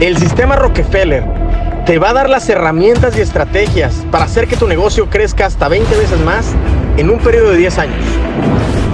El sistema Rockefeller te va a dar las herramientas y estrategias para hacer que tu negocio crezca hasta 20 veces más en un periodo de 10 años.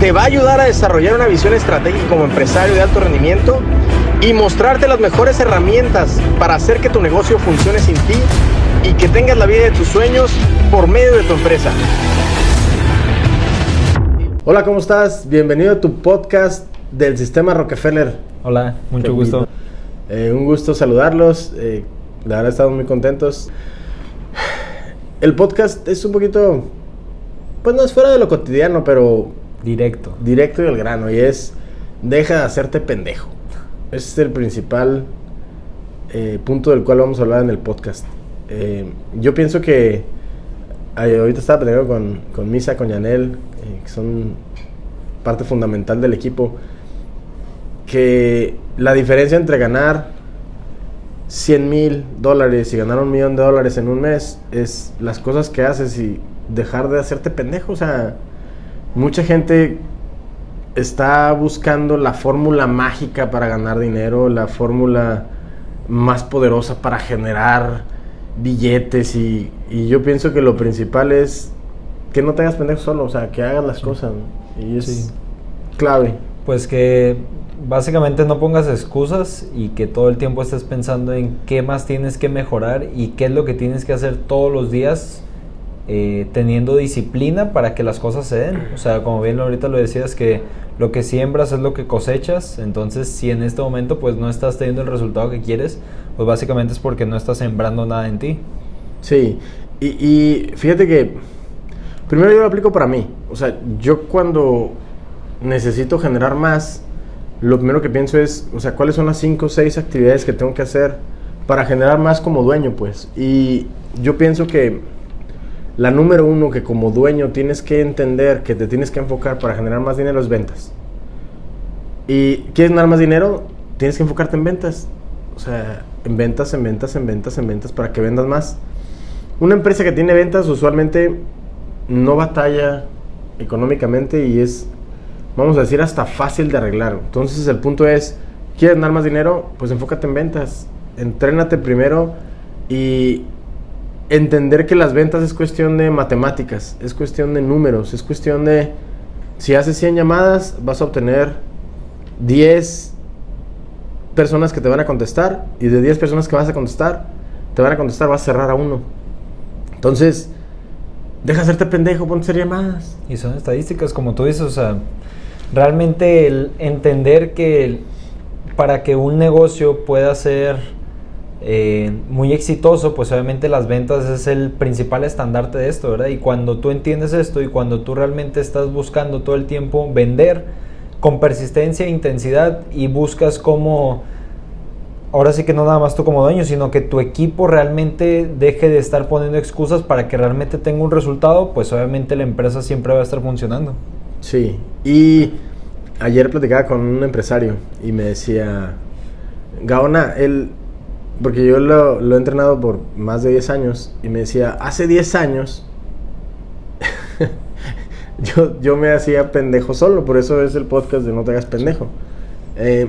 Te va a ayudar a desarrollar una visión estratégica como empresario de alto rendimiento y mostrarte las mejores herramientas para hacer que tu negocio funcione sin ti y que tengas la vida de tus sueños por medio de tu empresa. Hola, ¿cómo estás? Bienvenido a tu podcast del sistema Rockefeller. Hola, mucho gusto. Eh, un gusto saludarlos. Eh, la verdad estamos muy contentos. El podcast es un poquito, pues no es fuera de lo cotidiano, pero... Directo. Directo y al grano. Y es, deja de hacerte pendejo. Ese es el principal eh, punto del cual vamos a hablar en el podcast. yo pienso que ahorita estaba platicando con, con Misa, con Yanel, que son parte fundamental del equipo que la diferencia entre ganar 100 mil dólares y ganar un millón de dólares en un mes es las cosas que haces y dejar de hacerte pendejo. O sea, mucha gente está buscando la fórmula mágica para ganar dinero, la fórmula más poderosa para generar billetes y, yo pienso que lo principal es que no te hagas pendejo solo, o sea, que hagas las cosas. Y es clave. Pues que básicamente no pongas excusas y que todo el tiempo estés pensando en qué más tienes que mejorar y qué es lo que tienes que hacer todos los días eh, teniendo disciplina para que las cosas se den. O sea, como bien ahorita lo decías, que lo que siembras es lo que cosechas. Entonces, si en este momento pues no estás teniendo el resultado que quieres, pues básicamente es porque no estás sembrando nada en ti. Sí, y, y fíjate que primero yo lo aplico para mí. O sea, yo cuando necesito generar más, lo primero que pienso es, o sea, cuáles son las 5 o 6 actividades que tengo que hacer para generar más como dueño, pues. Y yo pienso que la número uno que como dueño tienes que entender, que te tienes que enfocar para generar más dinero es ventas. Y quieres ganar más dinero, tienes que enfocarte en ventas. O sea, en ventas, en ventas, en ventas, en ventas, para que vendas más. Una empresa que tiene ventas usualmente no batalla económicamente y es vamos a decir, hasta fácil de arreglar. Entonces el punto es, ¿quieres ganar más dinero? Pues enfócate en ventas. Entrénate primero y entender que las ventas es cuestión de matemáticas, es cuestión de números, es cuestión de, si haces 100 llamadas, vas a obtener 10 personas que te van a contestar y de 10 personas que vas a contestar, te van a contestar, vas a cerrar a uno. Entonces, deja hacerte pendejo, ponte a hacer llamadas. Y son estadísticas, como tú dices, o sea, realmente el entender que para que un negocio pueda ser eh, muy exitoso, pues obviamente las ventas es el principal estandarte de esto, ¿verdad? Y cuando tú entiendes esto y cuando tú realmente estás buscando todo el tiempo vender con persistencia e intensidad y buscas como, ahora sí que no nada más tú como dueño, sino que tu equipo realmente deje de estar poniendo excusas para que realmente tenga un resultado, pues obviamente la empresa siempre va a estar funcionando. Sí, y ayer platicaba con un empresario y me decía, Gaona, él, porque yo lo, he entrenado por más de 10 años, y me decía, hace 10 años yo, yo me hacía pendejo solo, por eso es el podcast de No te hagas pendejo. Eh,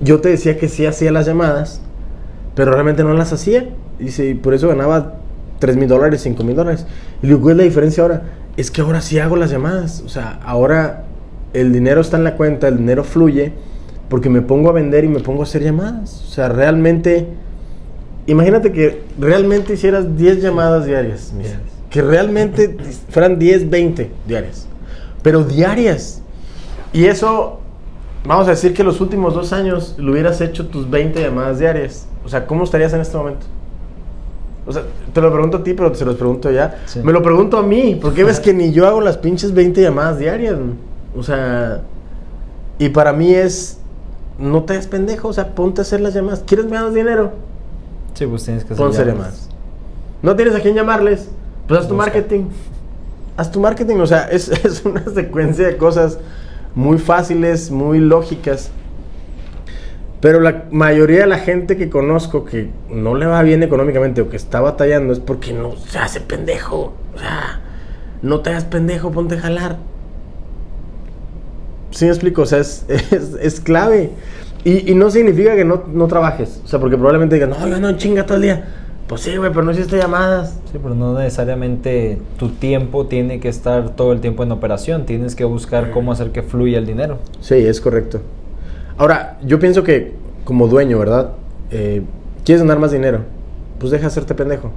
yo te decía que sí hacía las llamadas, pero realmente no las hacía. Y por eso ganaba 3 mil dólares, 5 mil dólares. Y luego, ¿cuál es la diferencia ahora? Es que ahora sí hago las llamadas. O sea, ahora el dinero está en la cuenta, el dinero fluye, porque me pongo a vender y me pongo a hacer llamadas. O sea, realmente, imagínate que realmente hicieras 10 llamadas diarias. Que realmente fueran 10, 20 diarias. Pero diarias. Y eso, vamos a decir que los últimos dos años lo hubieras hecho tus 20 llamadas diarias. O sea, ¿cómo estarías en este momento? O sea, te lo pregunto a ti, pero se los pregunto ya. Me lo pregunto a mí, porque ves que ni yo hago las pinches 20 llamadas diarias. O sea, y para mí es, no te des pendejo, o sea, ponte a hacer las llamadas. ¿Quieres más dinero? Sí, pues tienes que hacer Ponte llamadas. ¿No tienes a quién llamarles? Pues haz tu marketing. Haz tu marketing, o sea, es, es una secuencia de cosas muy fáciles, muy lógicas. Pero la mayoría de la gente que conozco que no le va bien económicamente o que está batallando es porque no se hace pendejo. O sea, no te hagas pendejo, ponte a jalar. ¿Sí me explico? O sea, es, es, clave. Y, y no significa que no, no trabajes. O sea, porque probablemente digas, no, yo no chinga todo el día. Pues sí, güey, pero no hiciste llamadas. Sí, pero no necesariamente tu tiempo tiene que estar todo el tiempo en operación. Tienes que buscar cómo hacer que fluya el dinero. Sí, es correcto. Ahora, yo pienso que como dueño, ¿verdad? Eh, ¿Quieres ganar más dinero? Pues deja de hacerte pendejo.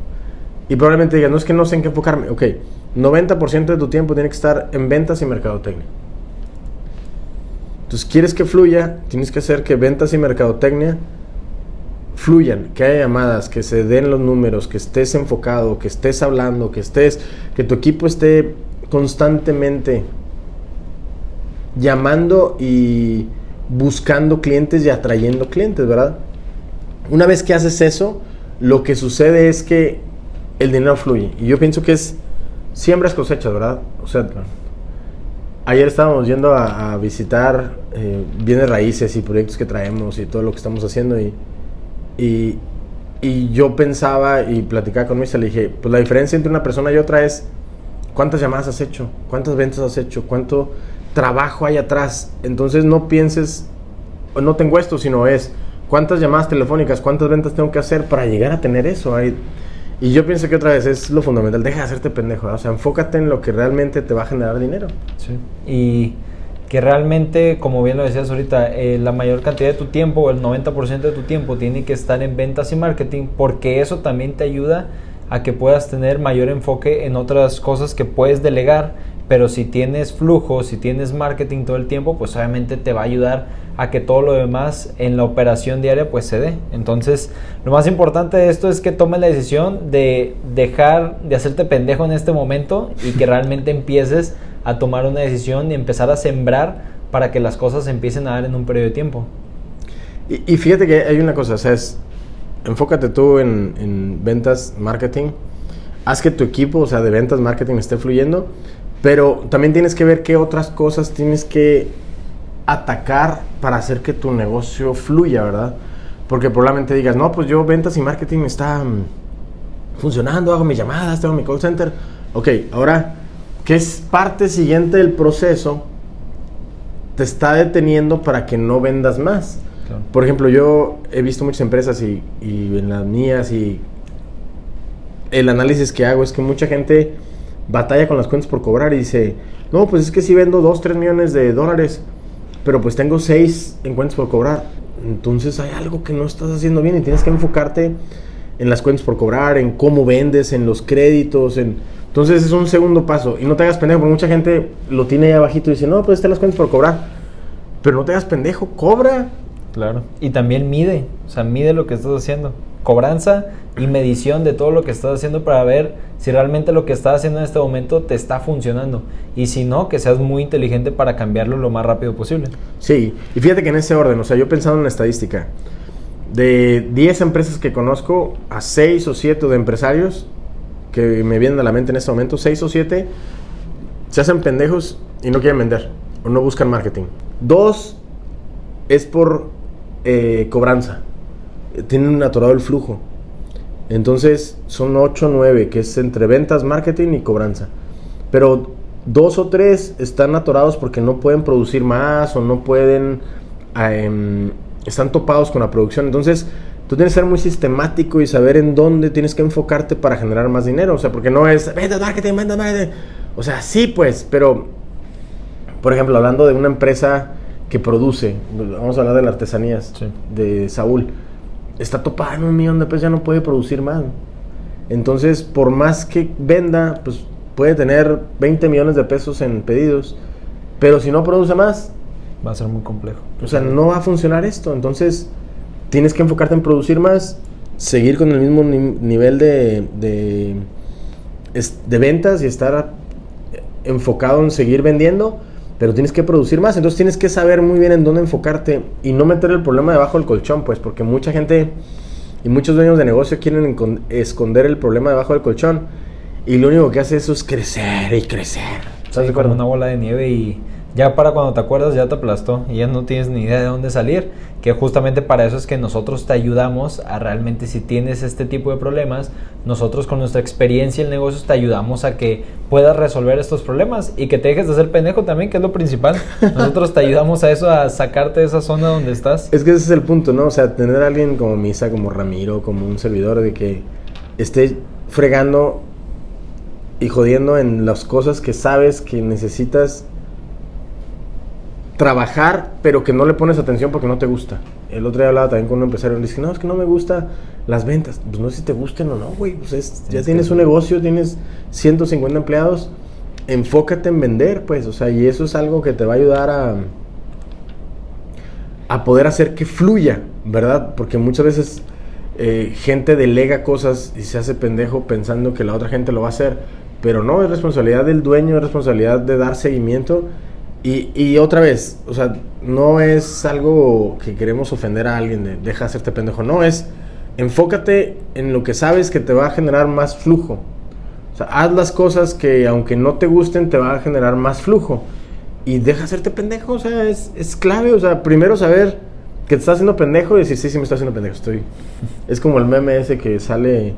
Y probablemente digas, no es que no sé en qué enfocarme. Ok, 90% de tu tiempo tiene que estar en ventas y mercadotecnia. Entonces, quieres que fluya, tienes que hacer que ventas y mercadotecnia fluyan, que haya llamadas, que se den los números, que estés enfocado, que estés hablando, que estés, que tu equipo esté constantemente llamando y buscando clientes y atrayendo clientes, ¿verdad? Una vez que haces eso, lo que sucede es que el dinero fluye. Y yo pienso que es siembras cosechas, ¿verdad? O sea, ayer estábamos yendo a, a visitar eh, bienes raíces y proyectos que traemos y todo lo que estamos haciendo y, y, y yo pensaba y platicaba con Misa, le dije, pues la diferencia entre una persona y otra es cuántas llamadas has hecho, cuántas ventas has hecho, cuánto trabajo hay atrás. Entonces no pienses, no tengo esto, sino es cuántas llamadas telefónicas, cuántas ventas tengo que hacer para llegar a tener eso. Y yo pienso que otra vez es lo fundamental, deja de hacerte pendejo, o sea, enfócate en lo que realmente te va a generar dinero. Y que realmente, como bien lo decías ahorita, eh, la mayor cantidad de tu tiempo, el 90% de tu tiempo, tiene que estar en ventas y marketing, porque eso también te ayuda a que puedas tener mayor enfoque en otras cosas que puedes delegar, pero si tienes flujo, si tienes marketing todo el tiempo, pues obviamente te va a ayudar a que todo lo demás en la operación diaria pues se dé. Entonces, lo más importante de esto es que tomes la decisión de dejar de hacerte pendejo en este momento y que realmente empieces a tomar una decisión y empezar a sembrar para que las cosas empiecen a dar en un periodo de tiempo. Y, y fíjate que hay una cosa, o sea, es, enfócate tú en, en ventas, marketing, haz que tu equipo, o sea, de ventas, marketing esté fluyendo, pero también tienes que ver qué otras cosas tienes que atacar para hacer que tu negocio fluya, ¿verdad? Porque probablemente digas, no, pues yo ventas y marketing está funcionando, hago mis llamadas, tengo mi call center. Ok, ahora, ¿qué es parte siguiente del proceso? Te está deteniendo para que no vendas más. Por ejemplo, yo he visto muchas empresas y, y en las mías y el análisis que hago es que mucha gente batalla con las cuentas por cobrar y dice, no, pues es que si vendo 2, 3 millones de dólares, pero pues tengo 6 en cuentas por cobrar. Entonces hay algo que no estás haciendo bien y tienes que enfocarte en las cuentas por cobrar, en cómo vendes, en los créditos, en... Entonces es un segundo paso. Y no te hagas pendejo, porque mucha gente lo tiene ahí abajito y dice, no, pues están las cuentas por cobrar. Pero no te hagas pendejo, cobra. Claro. Y también mide, o sea, mide lo que estás haciendo. Cobranza y medición de todo lo que estás haciendo para ver si realmente lo que estás haciendo en este momento te está funcionando. Y si no, que seas muy inteligente para cambiarlo lo más rápido posible. Sí, y fíjate que en ese orden, o sea, yo pensando en la estadística, de 10 empresas que conozco, a 6 o 7 de empresarios que me vienen a la mente en este momento, 6 o 7 se hacen pendejos y no quieren vender o no buscan marketing. Dos es por eh, cobranza, tienen atorado el flujo. Entonces son 8 o 9, que es entre ventas, marketing y cobranza. Pero dos o tres están atorados porque no pueden producir más o no pueden, eh, están topados con la producción. Entonces tú tienes que ser muy sistemático y saber en dónde tienes que enfocarte para generar más dinero. O sea, porque no es ventas, marketing, ventas, marketing. O sea, sí, pues, pero, por ejemplo, hablando de una empresa que produce, vamos a hablar de las artesanías Sí. de Saúl, está topada en un millón de pesos, ya no puede producir más. Entonces, por más que venda, pues puede tener 20 millones de pesos en pedidos, pero si no produce más, Va a ser muy complejo. o sea, no va a funcionar esto. Entonces, tienes que enfocarte en producir más, seguir con el mismo ni- nivel de, de, de ventas y estar enfocado en seguir vendiendo, pero tienes que producir más. Entonces, tienes que saber muy bien en dónde enfocarte y no meter el problema debajo del colchón, pues, porque mucha gente y muchos dueños de negocio quieren esconder el problema debajo del colchón y lo único que hace eso es crecer y crecer. ¿Estás Sí, como una bola de nieve y ya para cuando te acuerdas ya te aplastó y ya no tienes ni idea de dónde salir, que justamente para eso es que nosotros te ayudamos a realmente si tienes este tipo de problemas, nosotros con nuestra experiencia en negocios te ayudamos a que puedas resolver estos problemas y que te dejes de ser pendejo también, que es lo principal. Nosotros te ayudamos a eso, a sacarte de esa zona donde estás. Es que ese es el punto, ¿no? O sea, tener a alguien como Misa, como Ramiro, como un servidor de que esté fregando y jodiendo en las cosas que sabes que necesitas trabajar, pero que no le pones atención porque no te gusta. El otro día hablaba también con un empresario y le dije, no, es que no me gusta las ventas. Pues no sé si te gusten o no, güey. Pues ya tienes un negocio, tienes 150 empleados, enfócate en vender, pues, o sea, y eso es algo que te va a ayudar a, a poder hacer que fluya, ¿verdad? Porque muchas veces eh, gente delega cosas y se hace pendejo pensando que la otra gente lo va a hacer, pero no, es responsabilidad del dueño, es responsabilidad de dar seguimiento y, otra vez, o sea, no es algo que queremos ofender a alguien de deja de hacerte pendejo, no, es enfócate en lo que sabes que te va a generar más flujo. O sea, haz las cosas que aunque no te gusten te va a generar más flujo. Y deja de hacerte pendejo, o sea, es, es clave, o sea, primero saber que te estás haciendo pendejo y decir, sí, sí, me estoy haciendo pendejo, estoy... Es como el meme ese que sale,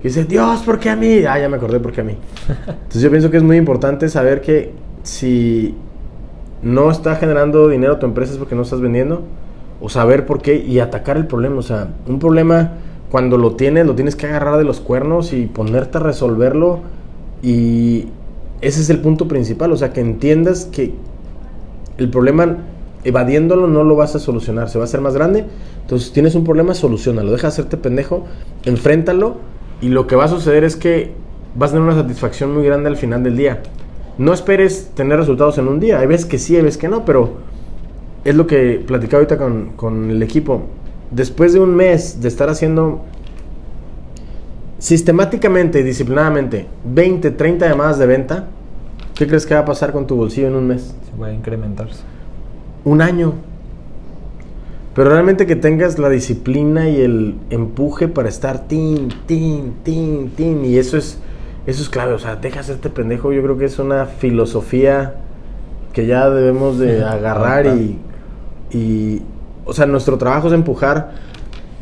que dice, Dios, ¿por qué a mí? Ah, ya me acordé, ¿por qué a mí? Entonces yo pienso que es muy importante saber que si no está generando dinero tu empresa es porque no estás vendiendo, o saber por qué y atacar el problema. O sea, un problema cuando lo tienes, lo tienes que agarrar de los cuernos y ponerte a resolverlo y ese es el punto principal, o sea, que entiendas que el problema evadiéndolo no lo vas a solucionar, se va a hacer más grande. Entonces, tienes un problema, solucionalo, deja de hacerte pendejo, enfréntalo y lo que va a suceder es que vas a tener una satisfacción muy grande al final del día no esperes tener resultados en un día. Hay veces que sí, hay veces que no, pero es lo que platicaba ahorita con, con el equipo. Después de un mes de estar haciendo sistemáticamente y disciplinadamente 20, 30 llamadas de venta, ¿qué crees que va a pasar con tu bolsillo en un mes? Se va a incrementarse. Un año. Pero realmente que tengas la disciplina y el empuje para estar tin, tin, tin, tin. Y eso es eso es clave, o sea, deja hacerte pendejo. Yo creo que es una filosofía que ya debemos de agarrar y, y, o sea, nuestro trabajo es empujar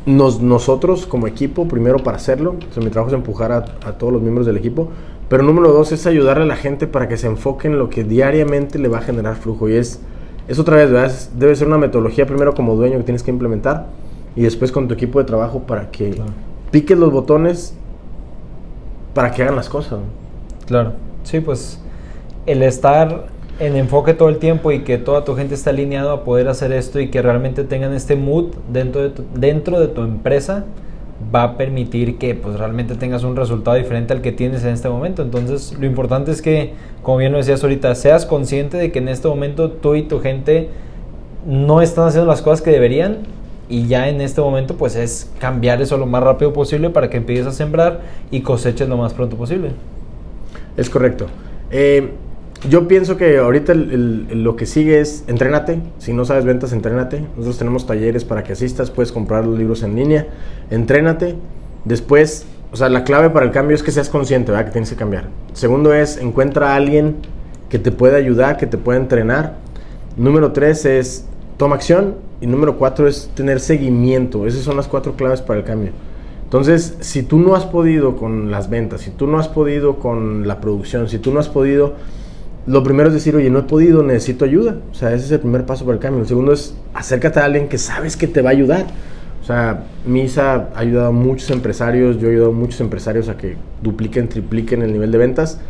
nos, nosotros como equipo, primero para hacerlo. O sea, mi trabajo es empujar a, a, todos los miembros del equipo. Pero número dos es ayudarle a la gente para que se enfoque en lo que diariamente le va a generar flujo. Y es, es otra vez, ¿verdad? debe ser una metodología primero como dueño que tienes que implementar y después con tu equipo de trabajo para que piques los botones para que hagan las cosas. Claro, sí, pues el estar en enfoque todo el tiempo y que toda tu gente esté alineado a poder hacer esto y que realmente tengan este mood dentro de tu, dentro de tu empresa va a permitir que pues realmente tengas un resultado diferente al que tienes en este momento. Entonces, lo importante es que, como bien lo decías ahorita, seas consciente de que en este momento tú y tu gente no están haciendo las cosas que deberían y ya en este momento pues es cambiar eso lo más rápido posible para que empieces a sembrar y coseches lo más pronto posible. Es correcto. Eh, yo pienso que ahorita lo que sigue es entrénate. Si no sabes ventas, entrénate. Nosotros tenemos talleres para que asistas, puedes comprar los libros en línea. Entrénate. Después, o sea, la clave para el cambio es que seas consciente, ¿verdad? Que tienes que cambiar. Segundo es, encuentra a alguien que te pueda ayudar, que te pueda entrenar. Número tres es, toma acción. Y número cuatro es tener seguimiento. Esas son las cuatro claves para el cambio. Entonces, si tú no has podido con las ventas, si tú no has podido con la producción, si tú no has podido, lo primero es decir, oye, no he podido, necesito ayuda. O sea, ese es el primer paso para el cambio. El segundo es acércate a alguien que sabes que te va a ayudar. O sea, Misa ha ayudado a muchos empresarios, yo he ayudado a muchos empresarios a que dupliquen, tripliquen el nivel de ventas.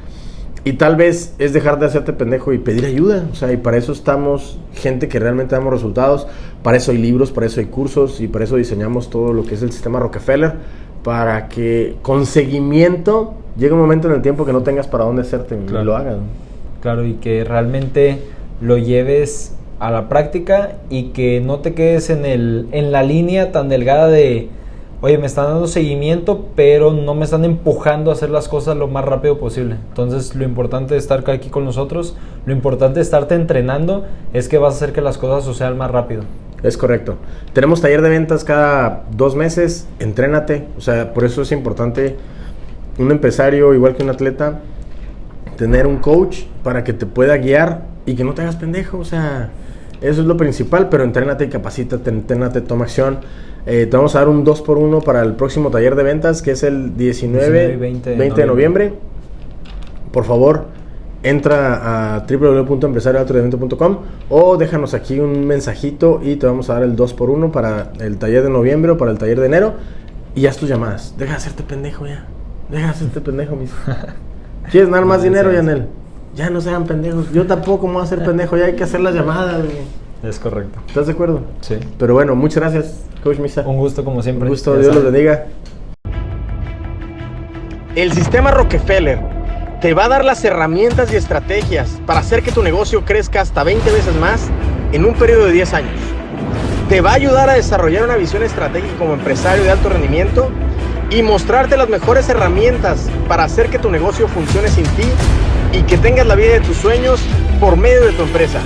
Y tal vez es dejar de hacerte pendejo y pedir ayuda. O sea, y para eso estamos gente que realmente damos resultados. Para eso hay libros, para eso hay cursos y para eso diseñamos todo lo que es el sistema Rockefeller. Para que con seguimiento llegue un momento en el tiempo que no tengas para dónde hacerte y lo hagas. Claro, y que realmente lo lleves a la práctica y que no te quedes en, el, en la línea tan delgada de oye, me están dando seguimiento, pero no me están empujando a hacer las cosas lo más rápido posible. Entonces, lo importante de estar aquí con nosotros, lo importante de estarte entrenando, es que vas a hacer que las cosas sucedan más rápido. Es correcto. Tenemos taller de ventas cada dos meses, entrénate. O sea, por eso es importante un empresario, igual que un atleta, tener un coach para que te pueda guiar y que no te hagas pendejo, o sea, eso es lo principal, pero entrénate y capacítate, entrénate, toma acción. Eh, te vamos a dar un 2x1 para el próximo taller de ventas, que es el 19, 19 y 20, de noviembre. Por favor, entra a www.empresarioaltoredemento.com o déjanos aquí un mensajito y te vamos a dar el 2x1 para el taller de noviembre o para el taller de enero y haz tus llamadas. Deja de hacerte pendejo ya. Deja de hacerte pendejo, mis. ¿Quieres ganar más No, dinero. Yanel? Ya no sean pendejos. Yo tampoco me voy a hacer pendejo, ya hay que hacer las llamadas. güey. Es correcto. ¿Estás de acuerdo? Sí. Pero bueno, muchas gracias, Coach Misa. Un gusto como siempre. Un gusto, Ya Dios los bendiga. El sistema Rockefeller te va a dar las herramientas y estrategias para hacer que tu negocio crezca hasta 20 veces más en un periodo de 10 años. Te va a ayudar a desarrollar una visión estratégica como empresario de alto rendimiento y mostrarte las mejores herramientas para hacer que tu negocio funcione sin ti y que tengas la vida de tus sueños por medio de tu empresa.